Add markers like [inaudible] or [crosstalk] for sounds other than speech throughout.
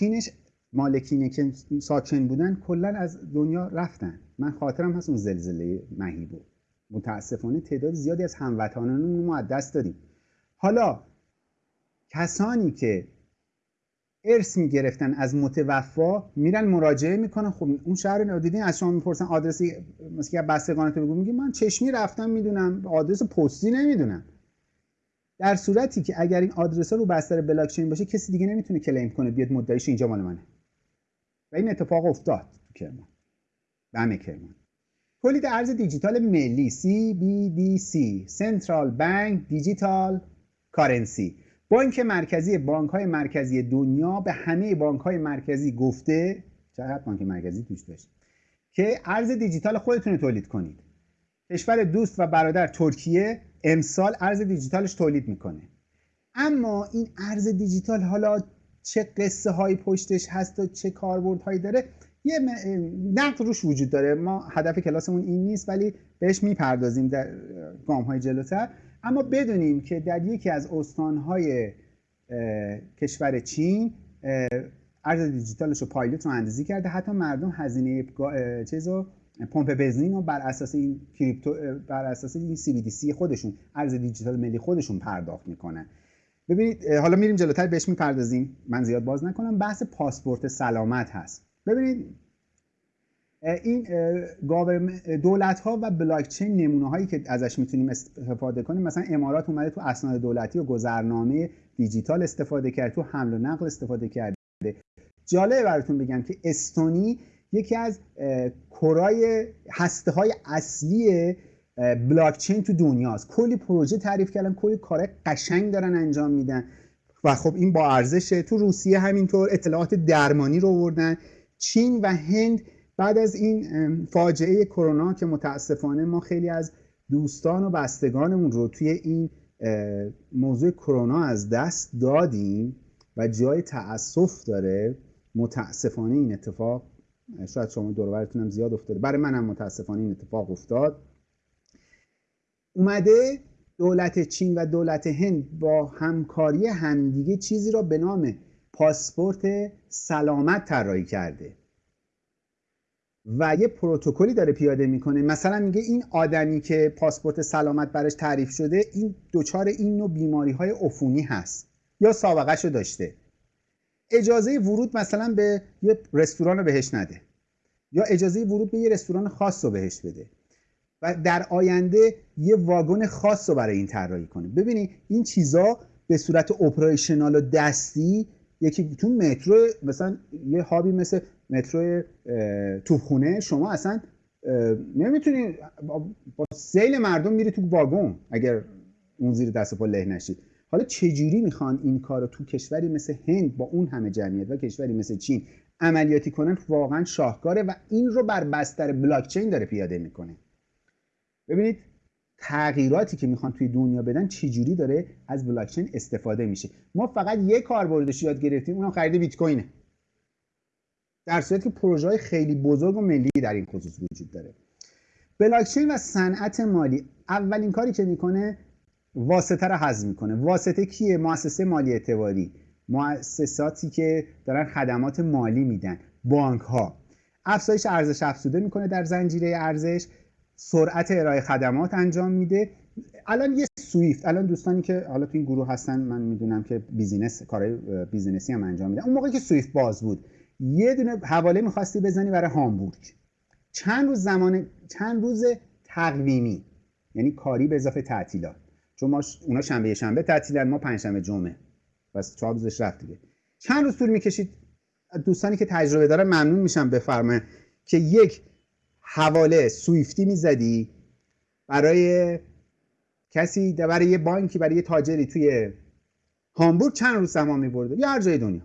مالکینش مالکینه که ساکن بودن کلا از دنیا رفتن. من خاطرم هست اون زلزله مهیبو متاسفانه تعداد زیادی از هموطنانمون ما از دست دادیم. حالا کسانی که ارث می‌گرفتن از متوفا میرن مراجعه می‌کنن. خب اون شهر رو دیدین از شما می‌پرسن آدرسی مثلا بستگانت بگو. میگه من چشمی رفتم می‌دونم. آدرس پستی نمی‌دونم. در صورتی که اگر این آدرس ها رو بستر بلاک چین باشه کسی دیگه نمی‌تونه کلیم کنه بیاد مدعیش اینجا مال منه. و این اتفاق افتاد تو کرمان. دم کرمان. تولید ارز دیجیتال ملی CBDC Central Bank Digital Currency. بانک مرکزی بانک های مرکزی دنیا به همه بانک های مرکزی گفته چقدر بانک مرکزی توش داشت که ارز دیجیتال خودتون تولید کنید. کشور دوست و برادر ترکیه امسال ارز دیجیتالش تولید می‌کنه. اما این ارز دیجیتال حالا چه قصه های پشتش هست و چه کاربردهایی داره یه نقد روش وجود داره. ما هدف کلاسمون این نیست ولی بهش می‌پردازیم در گام های جلوتر. اما بدونیم که در یکی از استانهای کشور چین ارز دیجیتالش رو پایلوت رو اندازی کرده. حتی مردم هزینه چیزو پمپ بنزین رو بر اساس این crypto بر اساس این CBDC خودشون ارز دیجیتال ملی خودشون پرداخت می‌کنن. ببینید حالا میریم جلوتر بهش می‌پردازیم. من زیاد باز نکنم. بحث پاسپورت سلامت هست. ببینید این دولت ها و بلاک چین نمونه هایی که ازش می‌تونیم استفاده کنیم مثلا امارات اومده تو اسناد دولتی و گذرنامه دیجیتال استفاده کرد تو حمل و نقل استفاده کرده. جالبه براتون بگم که استونی یکی از کرای هسته های اصلی بلاک چین تو دنیاست. کلی پروژه تعریف کردن کلی کار قشنگ دارن انجام میدن. و خب این با ارزشه. تو روسیه همینطور اطلاعات درمانی رو آوردن. چین و هند بعد از این فاجعه کرونا که متاسفانه ما خیلی از دوستان و بستگانمون رو توی این موضوع کرونا از دست دادیم و جای تأسف داره متاسفانه این اتفاق شاید شما دورورتون هم زیاد افتاده. برای منم متاسفانه این اتفاق افتاد. اومده دولت چین و دولت هند با همکاری همدیگه چیزی را به نام پاسپورت سلامت طراحی کرده. و یه پروتکلی داره پیاده می‌کنه. مثلا میگه این آدمی که پاسپورت سلامت براش تعریف شده این دچار این نوع بیماری های عفونی هست یا سابقه رو داشته. اجازه ورود مثلا به یه رستوران رو بهش نده. یا اجازه ورود به یه رستوران خاص رو بهش بده. و در آینده یه واگن خاص رو برای این طراحی کنه. ببینید این چیزا به صورت اپریشنال و دستی یکی تو مترو مثلا یه هابی مثل مترو توپخونه شما اصلا نمی‌تونی با سیل مردم میری تو واگن اگر اون زیر دست پا له نشید حالا چجوری می‌خوان این کار رو تو کشوری مثل هند با اون همه جمعیت و کشوری مثل چین عملیاتی کنن؟ واقعا شاهکاره و این رو بر بستر بلاکچین داره پیاده می‌کنه. ببینید تغییراتی که می‌خوان توی دنیا بدن چجوری داره از بلاکچین استفاده میشه. ما فقط یک کاربردش یاد گرفتیم اونم خرید بیت کوینه در صورتی که پروژه های خیلی بزرگ و ملی در این خصوص وجود داره. بلاکچین و صنعت مالی اولین کاری که می‌کنه واسطه رو حذف می‌کنه. واسطه کیه؟ مؤسسه مالی اعتباری. مؤسساتی که دارن خدمات مالی میدن. بانک ها افزایش ارزش افزوده می‌کنه در زنجیره ارزش. سرعت ارائه خدمات انجام میده. الان یه سویفت. الان دوستانی که حالا تو این گروه هستن من می‌دونم که business کارهای business ی هم انجام میدن اون موقعی که سویفت باز بود. یه دونه حواله می‌خواستی بزنی برای هامبورگ. چند روز زمان چند روز تقویمی. یعنی کاری به اضافه تعطیلات. چون ما اونا شنبه شنبه تعطیلن ما پنجشنبه جمعه. بس چهار روزش رفت دیگه. چند روز طول می‌کشید؟ دوستانی که تجربه داره ممنون میشم بفرمه که یک حواله سویفتی می‌زدی برای کسی برای یه بانکی برای یه تاجری توی هامبورگ چند روز زمان میبرده؟ یا هر جای دنیا.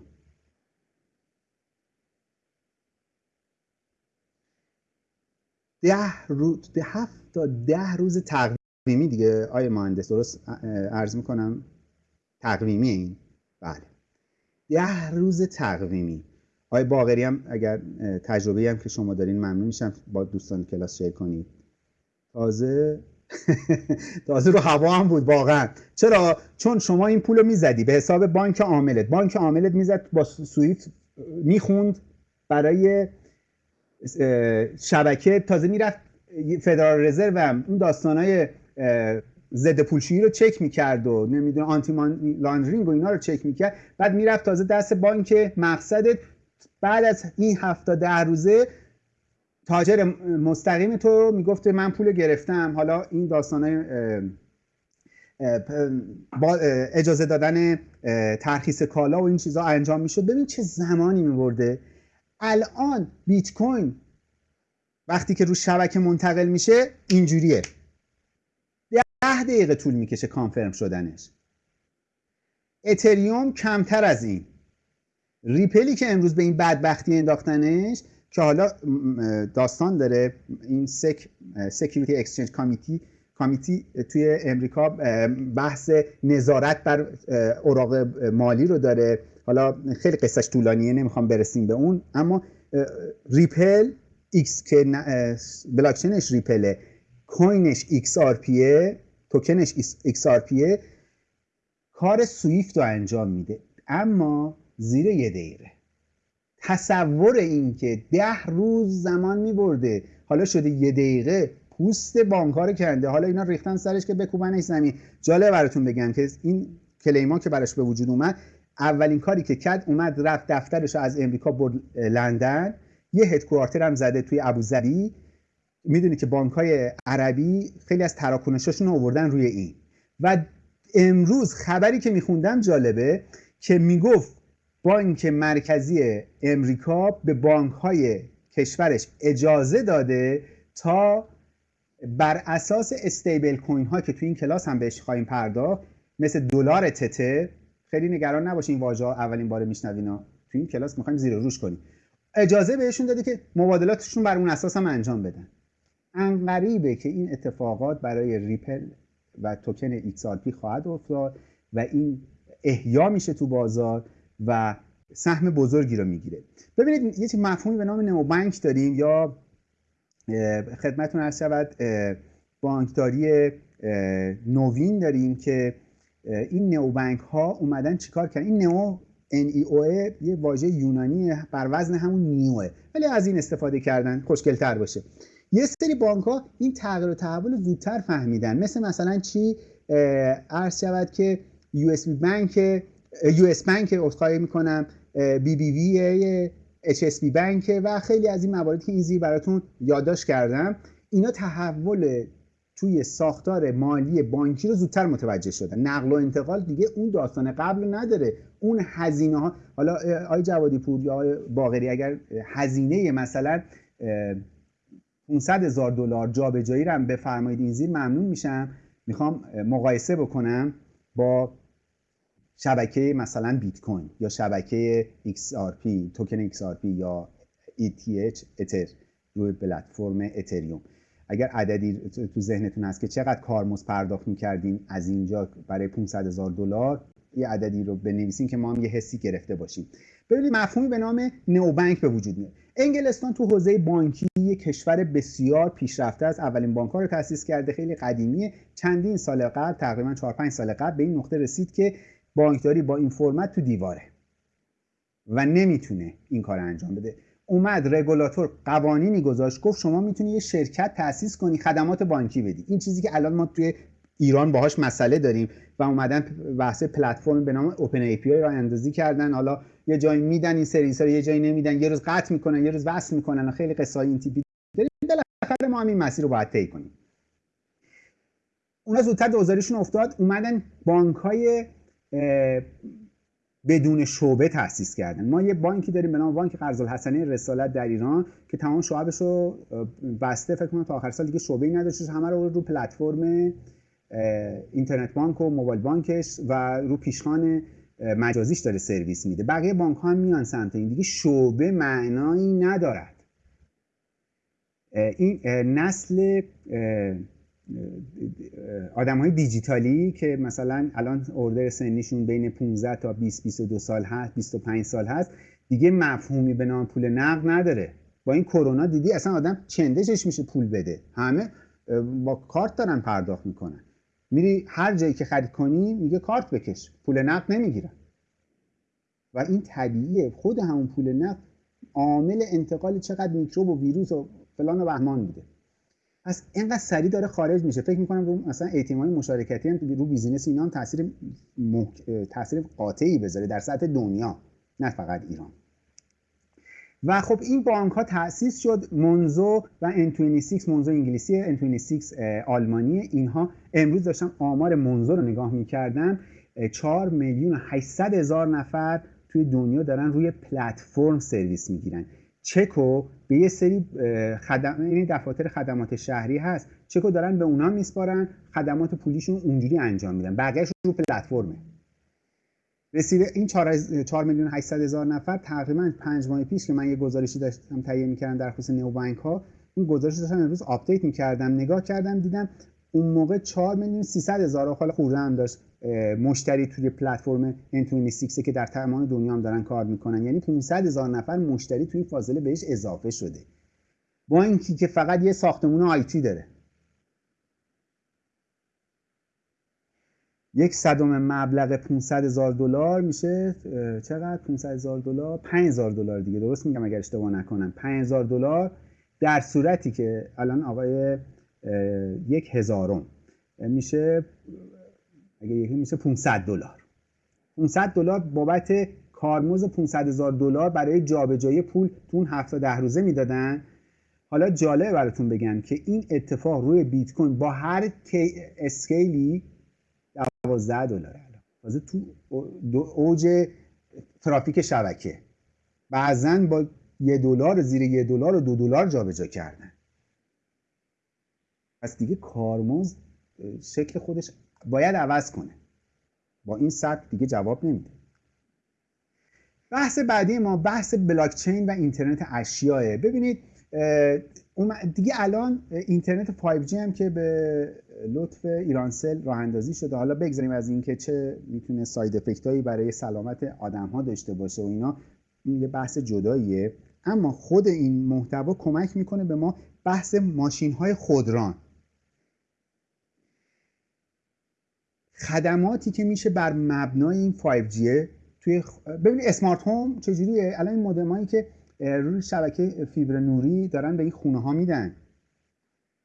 ده روز ده هفت تا ده روز تقویمی دیگه. آیه مهندس درست عرض می‌کنم؟ تقویمی این. بله. ده روز تقویمی. آقای باقری هم اگر تجربه هم که شما دارین ممنون میشم با دوستان کلاس شیر کنید. تازه [laughs] تازه رو هوا هم بود واقعا. چرا؟ چون شما این پول رو می‌زدی. به حساب بانک عاملت. بانک عاملت می‌زد با سویفت می‌خوند برای شبکه. تازه می‌رفت فدرال رزرو هم. اون داستانای ضد پولشویی رو چک می‌کرد و نمی‌دونه آنتی لاندرینگ و اینا رو چک می‌کرد. بعد می‌رفت تازه دست بانک مقصدت. بعد از این هفته ده روزه تاجر مستقیم تو می‌گفته من پول گرفتم. حالا این داستانای با اجازه دادن ترخیص کالا و این چیزها انجام می‌شد. ببین چه زمانی میبرده. الان بیت کوین وقتی که رو شبکه منتقل میشه اینجوریه. دقیقه طول می‌کشه کانفرم شدنش. اتریوم کمتر از این. ریپلی که امروز به این بدبختی انداختنش که حالا داستان داره این SEC Security Exchange Committee Committee توی امریکا بحث نظارت بر اوراق مالی رو داره. حالا خیلی قصهش طولانیه نمی‌خوام برسیم به اون. اما ریپل ایکس که بلاکچینش ریپله. coin ش ایکس توکنش پیه کار سویفت رو انجام میده. اما زیر یه دقیقه تصور این که ده روز زمان میبرده. حالا شده یه دقیقه پوست بانکار کنده. حالا اینا ریختن سرش که بکوبنش زمین. جالب براتون بگم که این کلیما که براش به وجود اومد اولین کاری که کرد اومد رفت دفترش از امریکا برد لندن. یه هدکوارتر هم زده توی ابوظبی. می‌دونی که بانک های عربی خیلی از تراکنشاشون رو آوردن روی این. و امروز خبری که میخوندم جالبه که می‌گفت بانک مرکزی امریکا به بانک های کشورش اجازه داده تا بر اساس استیبل کوین ها که توی این کلاس هم بهش خواهیم پرداخت مثل دلار تته خیلی نگران نباشین واژه اولین بار میشنوین توی این کلاس می‌خوایم زیر روش کنیم. اجازه بهشون داده که مبادلاتشون بر اون اساس هم انجام بدن. انقریبه که این اتفاقات برای ریپل و توکن XRP خواهد افتاد و این احیا میشه تو بازار و سهم بزرگی رو می‌گیره. ببینید یه مفهومی به نام نمو بانک داریم یا خدمتون عرض شود بانکداری نوین داریم که این نو بانک ها اومدن چیکار کردن؟ این نو NEO یه واژه یونانی بر وزن همون new ه. ولی از این استفاده کردن خوشگلتر باشه. یه سری بانک ها این تغییر و تحول زودتر فهمیدن. مثل مثلا چی؟ عرض شود که US Bank US Bank عذرخواهی می‌کنم بی بی وی اچ اس بی بانک و خیلی از این مواردی که این زیر براتون یادداشت کردم. اینا تحول توی ساختار مالی بانکی رو زودتر متوجه شدن. نقل و انتقال دیگه اون داستان قبل نداره. اون هزینه ها حالا آی جوادی پور یا آی باغری اگر هزینه مثلا 500 هزار دلار جابجایی رو بفرمایید این زیر ممنون میشم. می‌خوام مقایسه بکنم با شبکه مثلا بیت کوین یا شبکه XRP توکن XRP یا ETH اتر روی پلتفرم اتریوم. اگر عددی تو ذهنتون هست که چقدر کارمز پرداخت می‌کردیم از اینجا برای 500 هزار دلار یه عددی رو بنویسیم که ما هم یه حسی گرفته باشیم. ببینید مفهومی به نام نوبنک به وجود میاد. انگلستان تو حوزه بانکی یک کشور بسیار پیشرفته است. اولین بانک رو تأسیس کرده خیلی قدیمیه. چندین سال قبل تقریبا 4 5 سال قبل به این نقطه رسید که بانکداری با این فرمت تو دیواره و نمی‌تونه این کار انجام بده. اومد رگولاتور قوانینی گذاشت گفت شما می‌تونی یه شرکت تأسیس کنی خدمات بانکی بدی. این چیزی که الان ما توی ایران باهاش مسئله داریم و اومدن بحث پلتفرم به نام اوپن ای پی آی را اندازی کردن. حالا یه جایی میدن این سری سری یه جایی نمیدن. یه روز قطع می‌کنن یه روز وصل می‌کنن. خیلی قصه این تیپی داریم. بالاخره ما هم این مسیر رو باید طی کنیم. اونا زودتر دوزاریشون افتاد. اومدن بانک های بدون شعبه تاسیس کردن. ما یه بانکی داریم به نام بانک قرض الحسنه رسالت در ایران که تمام شعبش رو بسته. فکر کنم تا آخر سال دیگه شعبه ای نداشت. همه رو رو پلتفرم اینترنت بانک و موبایل بانکش و رو پیشخان مجازیش داره سرویس میده. بقیه بانک ها هم میان سمت این. دیگه شعبه معنایی ندارد. این نسل آدم های دیجیتالی که مثلا الان اوردر سنیشون بین 15 تا 20 22 سال هست 25 سال هست دیگه مفهومی به نام پول نقد نداره. با این کرونا دیدی اصلا آدم چندشش میشه پول بده. همه با کارت دارن پرداخت می‌کنن. میری هر جایی که خرید کنی میگه کارت بکش. پول نقد نمی‌گیرن. و این طبیعیه. خود همون پول نقد عامل انتقال چقدر میکروب و ویروس و فلان و بهمان بوده. پس اینقدر سریع داره خارج میشه. فکر می‌کنم رو مثلا ATM های مشارکتی هم رو business اینا تاثیر تاثیر قاطعی بذاره در سطح دنیا نه فقط ایران. و خب این بانک ها تأسیس شد. منزو و N26 منزو انگلیسی N26 آلمانی. اینها امروز داشتم آمار منزو رو نگاه می‌کردم 4 میلیون 800 هزار نفر توی دنیا دارن روی پلتفرم سرویس می‌گیرن. چکو به یه سری خدم... یعنی دفاتر خدمات شهری هست. چکو دارن به اونا میسپارن. خدمات پولیشون اونجوری انجام میدن. بقیهش رو پلتفرمه. رسیده این 4 میلیون 800 هزار نفر تقریبا 5 ماه پیش که من یه گزارشی داشتم تهیه می‌کردم در خصوص neobank ها اون گزارش داشتم امروز update می‌کردم نگاه کردم دیدم اون موقع 4 میلیون 300 هزار حالا خورده هم داشت مشتری توی پلتفرم N26 که در تمام دنیا هم دارن کار می‌کنن. یعنی 500 هزار نفر مشتری توی این فاصله بهش اضافه شده. با اینکه که فقط یه ساختمون IT داره. یک صدم مبلغ 500 هزار دلار میشه چقدر؟ 500 هزار دلار 5000 دلار دیگه. درست میگم اگر اشتباه نکنم. 5000 دلار در صورتی که الان آقای یک هزارم میشه اگه یکی میشه 500 دلار. 500 دلار بابت کارمز 500 هزار دلار برای جابجایی پول تو اون هفته ده روزه می‌دادن. حالا جالبه براتون بگم که این اتفاق روی بیت کوین با هر اسکیلی 12 دلار تازه تو اوج ترافیک شبکه. بعضا با یه دلار زیر یه دلار و دو دلار جابجا کردن. پس دیگه کارمز شکل خودش باید عوض کنه. با این سطح دیگه جواب نمیده. بحث بعدی ما بحث بلاکچین و اینترنت اشیاء ببینید دیگه الان اینترنت 5G هم که به لطف ایرانسل راه اندازی شده. حالا بگذاریم از اینکه چه می‌تونه ساید افکت هایی برای سلامت آدم ها داشته باشه و اینا. این یه بحث جداییه. اما خود این محتوا کمک می‌کنه به ما بحث ماشین های خودران. خدماتی که میشه بر مبنای این 5G توی ببینید اسمارت هوم چجوریه؟ الان این مودمایی که روی شبکه فیبر نوری دارن به این خونه ها میدن.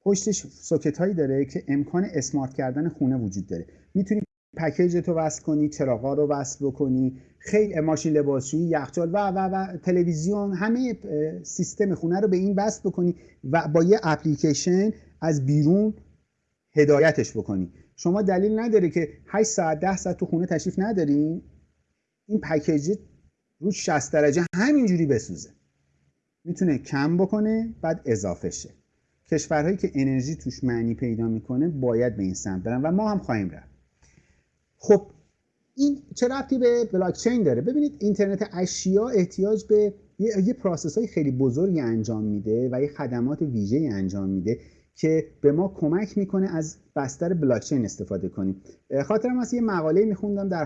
پشتش سوکت هایی داره که امکان اسمارت کردن خونه وجود داره. می‌تونی پکیج تو وصل کنی چراغا رو وصل بکنی خیلی ماشین لباسشویی یخچال و و و تلویزیون همه سیستم خونه رو به این وصل بکنی و با یه اپلیکیشن از بیرون هدایتش بکنی. شما دلیل نداره که 8 ساعت 10 ساعت تو خونه تشریف ندارین. این پکیج رو 60 درجه همینجوری بسوزه. می‌تونه کم بکنه بعد اضافه شه. کشورهایی که انرژی توش معنی پیدا می‌کنه باید به این سمت برن و ما هم خواهیم رفت. خب این چه ربطی به بلاکچین داره؟ ببینید اینترنت اشیا احتیاج به یه, یه process های خیلی بزرگی انجام میده و یه خدمات ویژه انجام میده که به ما کمک می‌کنه از بستر بلاکچین استفاده کنیم. خاطرم از یه مقاله میخوندم در